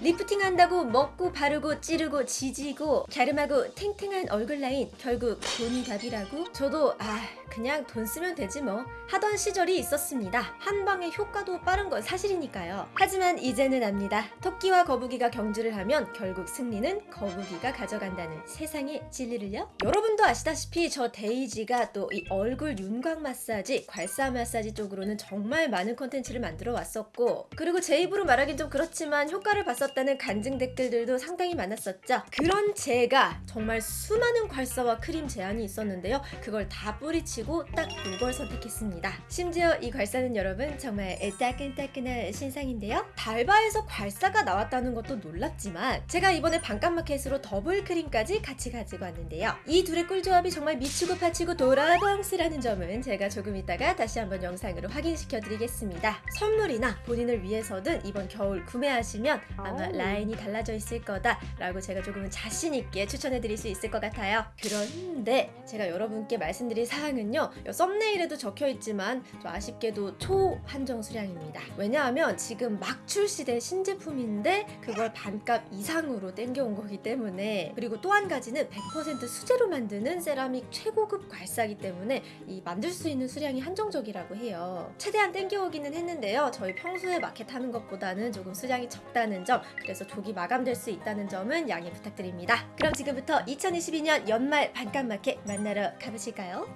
리프팅 한다고 먹고 바르고 찌르고 지지고 갸름하고 탱탱한 얼굴 라인 결국 돈이 답이라고? 저도 아 그냥 돈 쓰면 되지 뭐 하던 시절이 있었습니다. 한 방에 효과도 빠른 건 사실이니까요. 하지만 이제는 압니다. 토끼와 거북이가 경주를 하면 결국 승리는 거북이가 가져간다는 세상의 진리를요. 여러분도 아시다시피 저 데이지가 또 이 얼굴 윤곽 마사지, 괄사 마사지 쪽으로는 정말 많은 콘텐츠를 만들어 왔었고 그리고 제 입으로 말하긴 좀 그렇지만 효과를 봤었 다는 간증 댓글들도 상당히 많았었죠. 그런 제가 정말 수많은 괄사와 크림 제안이 있었는데요. 그걸 다 뿌리치고 딱 이걸 선택했습니다. 심지어 이 괄사는 여러분 정말 따끈따끈한 신상인데요. 달바에서 괄사가 나왔다는 것도 놀랍지만 제가 이번에 반값마켓으로 더블 크림까지 같이 가지고 왔는데요. 이 둘의 꿀조합이 정말 미치고 파치고 도라방스라는 점은 제가 조금 이따가 다시 한번 영상으로 확인시켜 드리겠습니다. 선물이나 본인을 위해서든 이번 겨울 구매하시면 아마 아우. 라인이 달라져 있을 거다 라고 제가 조금은 자신 있게 추천해 드릴 수 있을 것 같아요. 그런데 제가 여러분께 말씀드릴 사항은요. 요 썸네일에도 적혀 있지만 좀 아쉽게도 초한정 수량입니다. 왜냐하면 지금 막 출시된 신제품인데 그걸 반값 이상으로 땡겨온 거기 때문에 그리고 또 한 가지는 100% 수제로 만드는 세라믹 최고급 괄사기 때문에 이 만들 수 있는 수량이 한정적이라고 해요. 최대한 땡겨오기는 했는데요. 저희 평소에 마켓 하는 것보다는 조금 수량이 적다는 점 그래서 조기 마감될 수 있다는 점은 양해 부탁드립니다. 그럼 지금부터 2022년 연말 반값 마켓 만나러 가보실까요?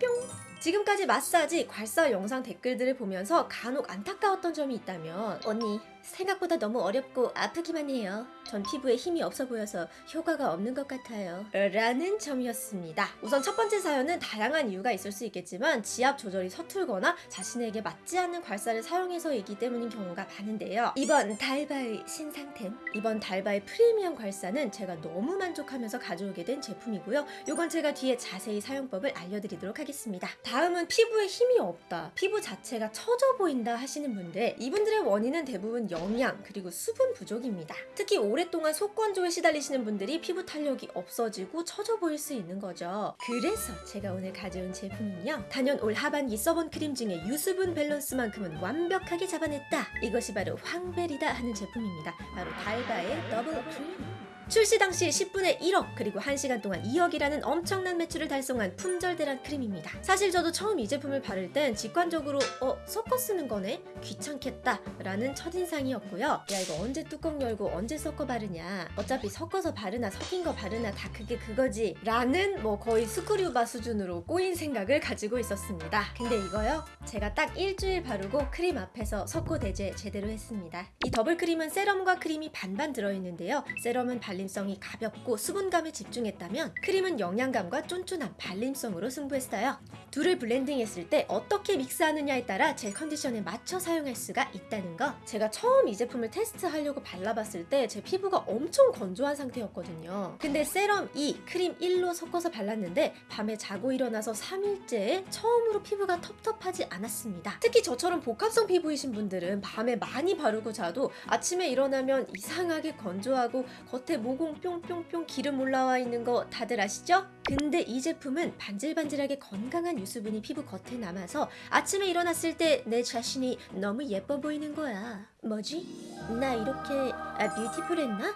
뿅! 지금까지 마사지, 괄사 영상 댓글들을 보면서 간혹 안타까웠던 점이 있다면 언니 생각보다 너무 어렵고 아프기만 해요. 전 피부에 힘이 없어 보여서 효과가 없는 것 같아요. 라는 점이었습니다. 우선 첫 번째 사연은 다양한 이유가 있을 수 있겠지만 지압 조절이 서툴거나 자신에게 맞지 않는 괄사를 사용해서이기 때문인 경우가 많은데요. 이번 달바의 신상템, 이번 달바의 프리미엄 괄사는 제가 너무 만족하면서 가져오게 된 제품이고요. 이건 제가 뒤에 자세히 사용법을 알려드리도록 하겠습니다. 다음은 피부에 힘이 없다, 피부 자체가 처져 보인다 하시는 분들, 이분들의 원인은 대부분 영양 그리고 수분 부족입니다. 특히 오랫동안 속건조에 시달리시는 분들이 피부 탄력이 없어지고 처져 보일 수 있는 거죠. 그래서 제가 오늘 가져온 제품은요. 단연 올 하반기 써본 크림 중에 유수분 밸런스만큼은 완벽하게 잡아냈다. 이것이 바로 황밸이다 하는 제품입니다. 바로 달바의 더블 크림. 출시 당시 10분에 1억 그리고 1시간 동안 2억이라는 엄청난 매출을 달성한 품절대란 크림입니다. 사실 저도 처음 이 제품을 바를 땐 직관적으로 어 섞어 쓰는 거네 귀찮겠다 라는 첫인상이었고요. 야 이거 언제 뚜껑 열고 언제 섞어 바르냐 어차피 섞어서 바르나 섞인 거 바르나 다 그게 그거지 라는 뭐 거의 스크류바 수준으로 꼬인 생각을 가지고 있었습니다. 근데 이거요 제가 딱 일주일 바르고 크림 앞에서 석고대죄 제대로 했습니다. 이 더블 크림은 세럼과 크림이 반반 들어있는데요. 세럼은 발림성이 가볍고 수분감에 집중했다면 크림은 영양감과 쫀쫀한 발림성으로 승부했어요. 둘을 블렌딩했을 때 어떻게 믹스하느냐에 따라 제 컨디션에 맞춰 사용할 수가 있다는 거. 제가 처음 이 제품을 테스트하려고 발라봤을 때 제 피부가 엄청 건조한 상태였거든요. 근데 세럼 2, 크림 1로 섞어서 발랐는데 밤에 자고 일어나서 3일째에 처음으로 피부가 텁텁하지 않았습니다. 특히 저처럼 복합성 피부이신 분들은 밤에 많이 바르고 자도 아침에 일어나면 이상하게 건조하고 겉에 모공 뿅뿅뿅 기름 올라와 있는 거 다들 아시죠? 근데 이 제품은 반질반질하게 건강한 유수분이 피부 겉에 남아서 아침에 일어났을 때 내 자신이 너무 예뻐 보이는 거야. 뭐지? 나 이렇게 아, beautiful했나?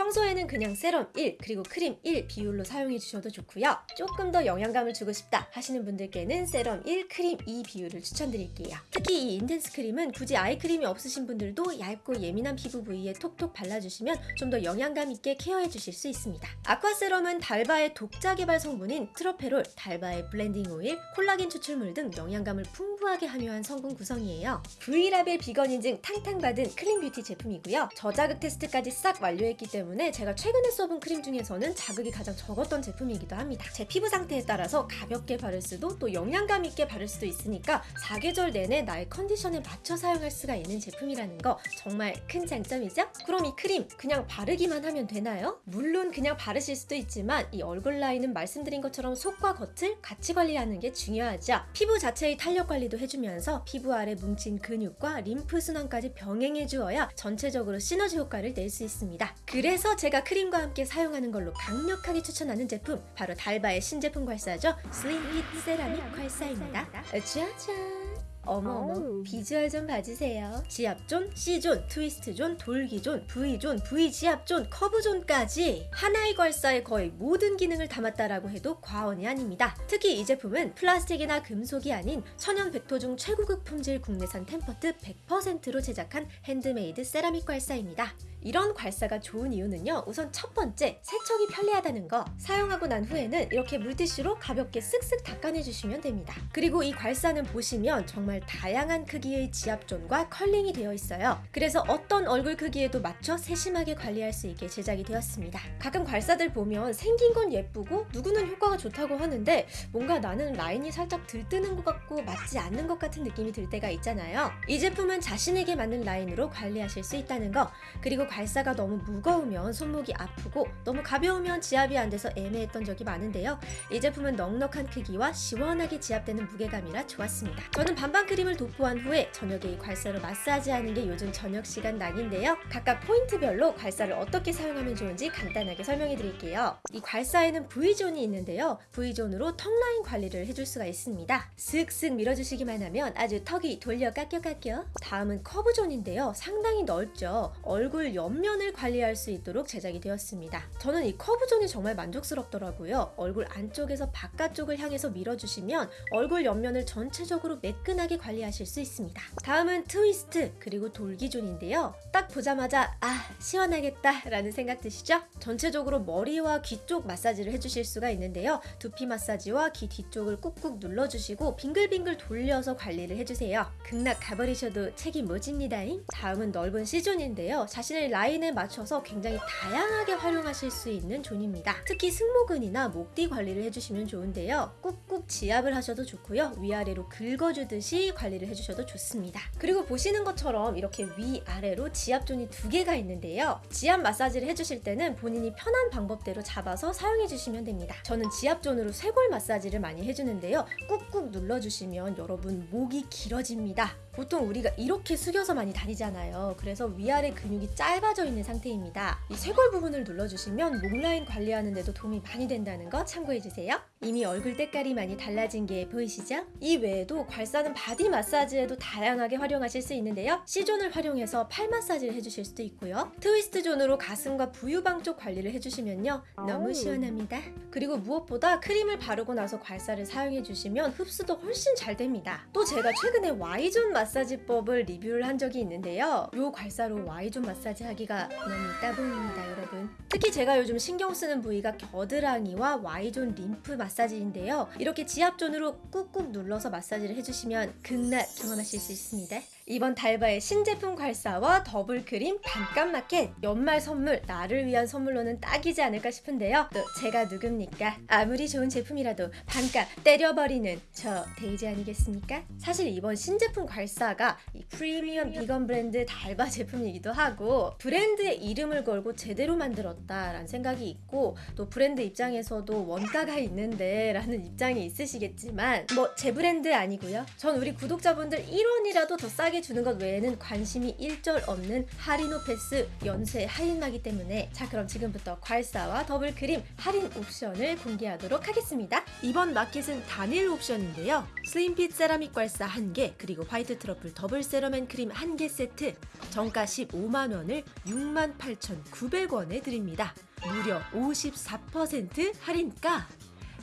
평소에는 그냥 세럼 1 그리고 크림 1 비율로 사용해 주셔도 좋고요. 조금 더 영양감을 주고 싶다 하시는 분들께는 세럼 1, 크림 2 비율을 추천드릴게요. 특히 이 intense 크림은 굳이 아이크림이 없으신 분들도 얇고 예민한 피부 부위에 톡톡 발라주시면 좀 더 영양감 있게 케어해 주실 수 있습니다. 아쿠아 세럼은 달바의 독자 개발 성분인 트러페롤, 달바의 블렌딩 오일, 콜라겐 추출물 등 영양감을 풍부하게 함유한 성분 구성이에요. V라벨 비건 인증 탕탕 받은 클린 뷰티 제품이고요. 저자극 테스트까지 싹 완료했기 때문에 제가 최근에 써본 크림 중에서는 자극이 가장 적었던 제품이기도 합니다. 제 피부 상태에 따라서 가볍게 바를 수도 또 영양감 있게 바를 수도 있으니까 사계절 내내 나의 컨디션에 맞춰 사용할 수가 있는 제품이라는 거 정말 큰 장점이죠? 그럼 이 크림 그냥 바르기만 하면 되나요? 물론 그냥 바르실 수도 있지만 이 얼굴 라인은 말씀드린 것처럼 속과 겉을 같이 관리하는 게 중요하죠. 피부 자체의 탄력 관리도 해주면서 피부 아래 뭉친 근육과 림프 순환까지 병행해 주어야 전체적으로 시너지 효과를 낼 수 있습니다. 그래서 제가 크림과 함께 사용하는 걸로 강력하게 추천하는 제품 바로 달바의 신제품 괄사죠. 슬림 핏 세라믹 괄사입니다. 짜잔! 어머 어머 아우. 비주얼 좀 봐주세요 지압존, C존, 트위스트존, 돌기존, V존, V지압존, 커브존까지 하나의 괄사에 거의 모든 기능을 담았다라고 해도 과언이 아닙니다 특히 이 제품은 플라스틱이나 금속이 아닌 천연 백토 중 최고급 품질 국내산 템퍼트 100%로 제작한 핸드메이드 세라믹 괄사입니다 이런 괄사가 좋은 이유는요. 우선 첫 번째, 세척이 편리하다는 거. 사용하고 난 후에는 이렇게 물티슈로 가볍게 쓱쓱 닦아내주시면 됩니다. 그리고 이 괄사는 보시면 정말 다양한 크기의 지압존과 컬링이 되어 있어요. 그래서 어떤 얼굴 크기에도 맞춰 세심하게 관리할 수 있게 제작이 되었습니다. 가끔 괄사들 보면 생긴 건 예쁘고 누구는 효과가 좋다고 하는데 뭔가 나는 라인이 살짝 들뜨는 것 같고 맞지 않는 것 같은 느낌이 들 때가 있잖아요. 이 제품은 자신에게 맞는 라인으로 관리하실 수 있다는 거. 그리고 괄사가 너무 무거우면 손목이 아프고 너무 가벼우면 지압이 안 돼서 애매했던 적이 많은데요. 이 제품은 넉넉한 크기와 시원하게 지압되는 무게감이라 좋았습니다. 저는 반반 크림을 도포한 후에 저녁에 이 괄사로 마사지하는 게 요즘 저녁 시간 낙인데요. 각각 포인트별로 괄사를 어떻게 사용하면 좋은지 간단하게 설명해 드릴게요. 이 괄사에는 V존이 있는데요. V존으로 턱라인 관리를 해줄 수가 있습니다. 슥슥 밀어주시기만 하면 아주 턱이 돌려 깎여 깎여. 다음은 커브존인데요. 상당히 넓죠. 얼굴 옆면을 관리할 수 있도록 제작이 되었습니다. 저는 이 커브존이 정말 만족스럽더라고요. 얼굴 안쪽에서 바깥쪽을 향해서 밀어주시면 얼굴 옆면을 전체적으로 매끈하게 관리하실 수 있습니다. 다음은 트위스트 그리고 돌기존인데요. 딱 보자마자 아 시원하겠다 라는 생각 드시죠? 전체적으로 머리와 귀 쪽 마사지를 해주실 수가 있는데요. 두피 마사지와 귀 뒤쪽을 꾹꾹 눌러주시고 빙글빙글 돌려서 관리를 해주세요. 극락 가버리셔도 책임 못 집니다잉. 다음은 넓은 C존인데요. 자신의 라인에 맞춰서 굉장히 다양하게 활용하실 수 있는 존입니다. 특히 승모근이나 목뒤 관리를 해주시면 좋은데요. 꾹꾹 지압을 하셔도 좋고요. 위아래로 긁어주듯이 관리를 해주셔도 좋습니다. 그리고 보시는 것처럼 이렇게 위아래로 지압존이 두 개가 있는데요. 지압 마사지를 해주실 때는 본인이 편한 방법대로 잡아서 사용해주시면 됩니다. 저는 지압존으로 쇄골 마사지를 많이 해주는데요. 꾹꾹 눌러주시면 여러분 목이 길어집니다. 보통 우리가 이렇게 숙여서 많이 다니잖아요. 그래서 위아래 근육이 짧아져 있는 상태입니다. 이 쇄골 부분을 눌러주시면 목 라인 관리하는 데도 도움이 많이 된다는 거 참고해주세요. 이미 얼굴 때깔이 많이 달라진 게 보이시죠? 이 외에도 괄사는 바디 마사지에도 다양하게 활용하실 수 있는데요. C존을 활용해서 팔 마사지를 해주실 수도 있고요. 트위스트 존으로 가슴과 부유방 쪽 관리를 해주시면요. 너무. 시원합니다. 그리고 무엇보다 크림을 바르고 나서 괄사를 사용해주시면 흡수도 훨씬 잘 됩니다. 또 제가 최근에 Y존 마사지법을 리뷰를 한 적이 있는데요. 요 괄사로 Y존 마사지 하기가 너무 따봉입니다, 여러분. 특히 제가 요즘 신경 쓰는 부위가 겨드랑이와 Y존 림프 마사지 인데요. 이렇게 지압존으로 꾹꾹 눌러서 마사지를 해주시면 극락 경험하실 수 있습니다. 이번 달바의 신제품 괄사와 더블 크림 반값 마켓 연말 선물 나를 위한 선물로는 딱이지 않을까 싶은데요. 또 제가 누굽니까? 아무리 좋은 제품이라도 반값 때려버리는 저 데이지 아니겠습니까? 사실 이번 신제품 괄사가 이 프리미엄 비건 브랜드 달바 제품이기도 하고 브랜드의 이름을 걸고 제대로 만들었다라는 생각이 있고 또 브랜드 입장에서도 원가가 있는데 라는 입장이 있으시겠지만 뭐 제 브랜드 아니고요. 전 우리 구독자분들 1원이라도 더 싸게 주는 것 외에는 관심이 일절 없는 할인코패스 연쇄 할인마기 때문에 자 그럼 지금부터 괄사와 더블 크림 할인 옵션을 공개하도록 하겠습니다. 이번 마켓은 단일 옵션인데요. 슬림핏 세라믹 괄사 1개 그리고 화이트 트러플 더블 세럼 앤 크림 1개 세트 정가 15만 원을 6만 8,900원에 드립니다. 무려 54% 할인가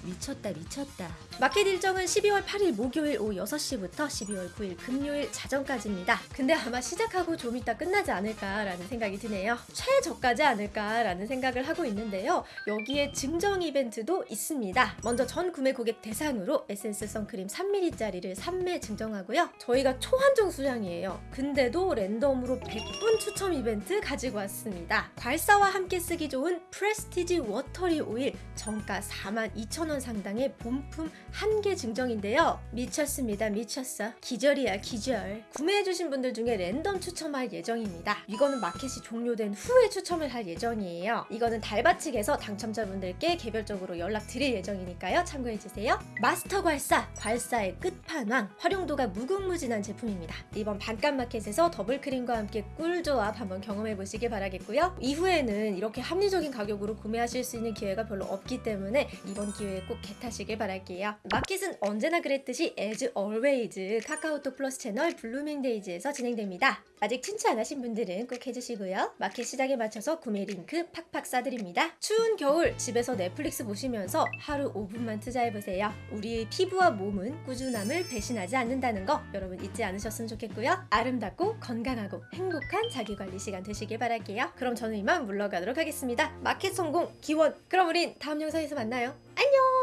미쳤다 미쳤다. 마켓 일정은 12월 8일 목요일 오후 6시부터 12월 9일 금요일 자정까지입니다. 근데 아마 시작하고 좀 이따 끝나지 않을까라는 생각이 드네요. 최저가이지 않을까라는 생각을 하고 있는데요. 여기에 증정 이벤트도 있습니다. 먼저 전 구매 고객 대상으로 에센스 선크림 3ml짜리를 3매 증정하고요. 저희가 초한정 수량이에요. 근데도 랜덤으로 100분 추첨 이벤트 가지고 왔습니다. 괄사와 함께 쓰기 좋은 프레스티지 워터리 오일 정가 42,000원 상당의 본품 한 개 증정인데요. 미쳤습니다. 미쳤어. 기절이야 기절. 구매해주신 분들 중에 랜덤 추첨할 예정입니다. 이거는 마켓이 종료된 후에 추첨을 할 예정이에요. 이거는 달바 측에서 당첨자분들께 개별적으로 연락 드릴 예정이니까요. 참고해주세요. 마스터 괄사, 괄사의 끝판왕. 활용도가 무궁무진한 제품입니다. 이번 반값 마켓에서 더블 크림과 함께 꿀조합 한번 경험해보시길 바라겠고요. 이후에는 이렇게 합리적인 가격으로 구매하실 수 있는 기회가 별로 없기 때문에 이번 기회에 저에게 꼭 get하시길 바랄게요. 마켓은 언제나 그랬듯이 as always 카카오톡 플러스 채널 블루밍데이즈에서 진행됩니다. 아직 친추 안 하신 분들은 꼭 해주시고요. 마켓 시작에 맞춰서 구매 링크 팍팍 쏴드립니다. 추운 겨울 집에서 넷플릭스 보시면서 하루 5분만 투자해보세요. 우리의 피부와 몸은 꾸준함을 배신하지 않는다는 거 여러분 잊지 않으셨으면 좋겠고요. 아름답고 건강하고 행복한 자기관리 시간 되시길 바랄게요. 그럼 저는 이만 물러가도록 하겠습니다. 마켓 성공 기원. 그럼 우린 다음 영상에서 만나요. 안녕!